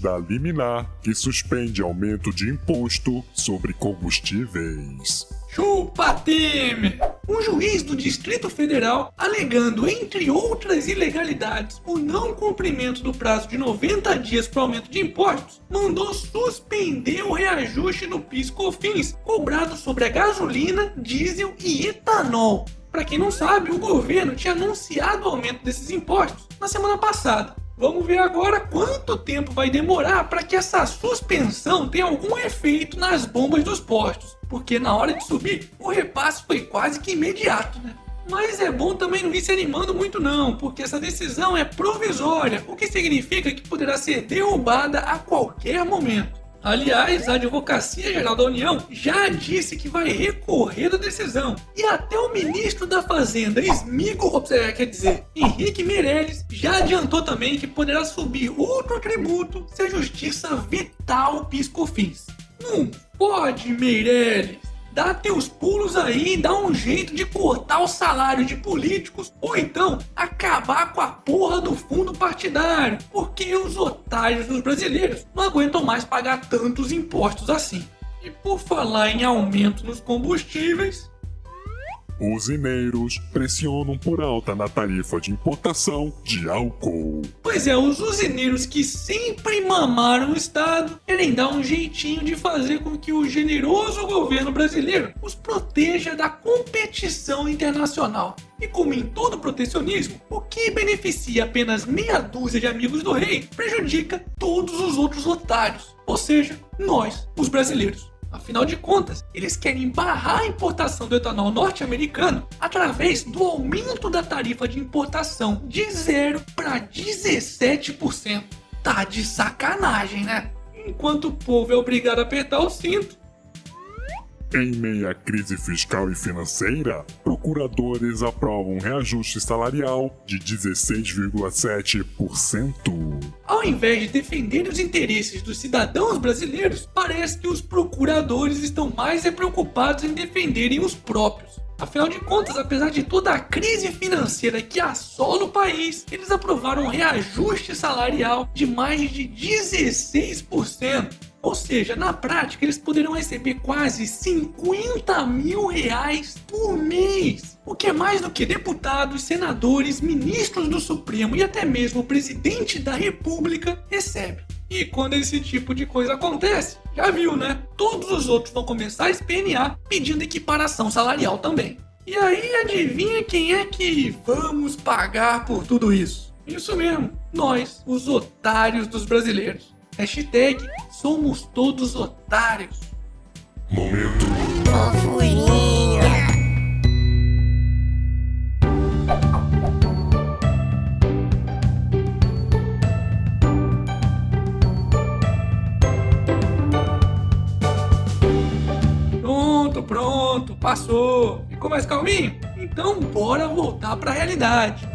Da liminar que suspende aumento de imposto sobre combustíveis. Chupa Temer! Um juiz do Distrito Federal, alegando, entre outras ilegalidades, o não cumprimento do prazo de 90 dias para aumento de impostos, mandou suspender o reajuste do PIS/COFINS cobrado sobre a gasolina, diesel e etanol. Para quem não sabe, o governo tinha anunciado o aumento desses impostos na semana passada. Vamos ver agora quanto tempo vai demorar para que essa suspensão tenha algum efeito nas bombas dos postos. Porque na hora de subir, o repasse foi quase que imediato, né? Mas é bom também não ir se animando muito não, porque essa decisão é provisória, o que significa que poderá ser derrubada a qualquer momento. Aliás, a Advocacia Geral da União já disse que vai recorrer da decisão. E até o ministro da Fazenda, Smigo, quer dizer, Henrique Meirelles, já adiantou também que poderá subir outro tributo se a justiça vetar o PIS/COFINS. Não pode, Meirelles! Dá teus pulos aí dá um jeito de cortar o salário de políticos ou então acabar com a porra do fundo partidário, porque os otários dos brasileiros não aguentam mais pagar tantos impostos assim. E por falar em aumento nos combustíveis, Usineiros pressionam por alta na tarifa de importação de álcool. Pois é, os usineiros que sempre mamaram o Estado querem dar um jeitinho de fazer com que o generoso governo brasileiro os proteja da competição internacional. E como em todo protecionismo, o que beneficia apenas meia dúzia de amigos do rei prejudica todos os outros otários, ou seja, nós, os brasileiros. Afinal de contas, eles querem barrar a importação do etanol norte-americano através do aumento da tarifa de importação de 0 para 17%. Tá de sacanagem, né? Enquanto o povo é obrigado a apertar o cinto, em meio à crise fiscal e financeira, procuradores aprovam um reajuste salarial de 16,7%. Ao invés de defender os interesses dos cidadãos brasileiros, parece que os procuradores estão mais preocupados em defenderem os próprios. Afinal de contas, apesar de toda a crise financeira que assola o país, eles aprovaram um reajuste salarial de mais de 16%. Ou seja, na prática, eles poderão receber quase 50 mil reais por mês. O que é mais do que deputados, senadores, ministros do Supremo e até mesmo o presidente da República recebe. E quando esse tipo de coisa acontece, já viu, né? Todos os outros vão começar a espnear pedindo equiparação salarial também. E aí adivinha quem é que vamos pagar por tudo isso? Isso mesmo, nós, os otários dos brasileiros. Hashtag somos todos otários. Momento. Fofurinha. Pronto, pronto, passou. Ficou mais calminho? Então bora voltar para a realidade.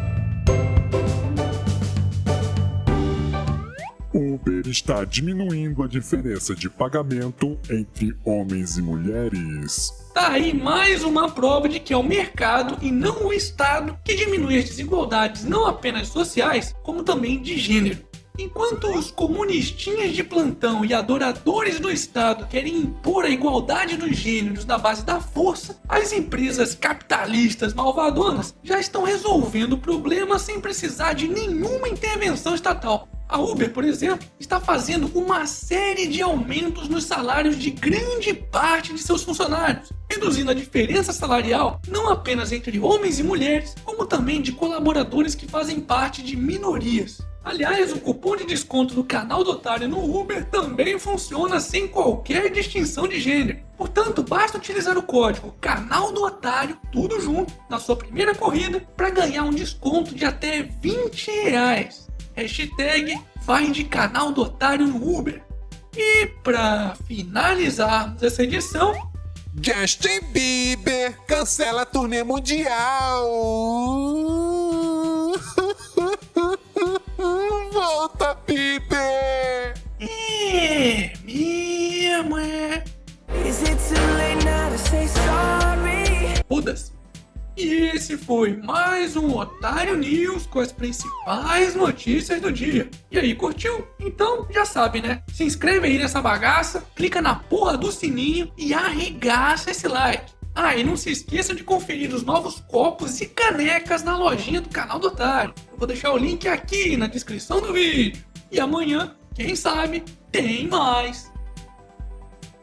Uber está diminuindo a diferença de pagamento entre homens e mulheres. Tá aí mais uma prova de que é o mercado e não o Estado que diminui as desigualdades não apenas sociais, como também de gênero. Enquanto os comunistinhas de plantão e adoradores do Estado querem impor a igualdade dos gêneros na base da força, as empresas capitalistas malvadonas já estão resolvendo o problema sem precisar de nenhuma intervenção estatal. A Uber, por exemplo, está fazendo uma série de aumentos nos salários de grande parte de seus funcionários, reduzindo a diferença salarial não apenas entre homens e mulheres, como também de colaboradores que fazem parte de minorias. Aliás, o cupom de desconto do canal do Otário no Uber também funciona sem qualquer distinção de gênero. Portanto, basta utilizar o código Canal do Otário, tudo junto, na sua primeira corrida, para ganhar um desconto de até 20 reais. Hashtag vai de canal do otário no Uber. E para finalizarmos essa edição, Justin Bieber cancela a turnê mundial. Volta, Bieber! É mesmo, é. Esse foi mais um Otário News com as principais notícias do dia. E aí, curtiu? Então já sabe, né? Se inscreve aí nessa bagaça, clica na porra do sininho e arregaça esse like. Ah, e não se esqueça de conferir os novos copos e canecas na lojinha do canal do Otário. Eu vou deixar o link aqui na descrição do vídeo. E amanhã, quem sabe, tem mais.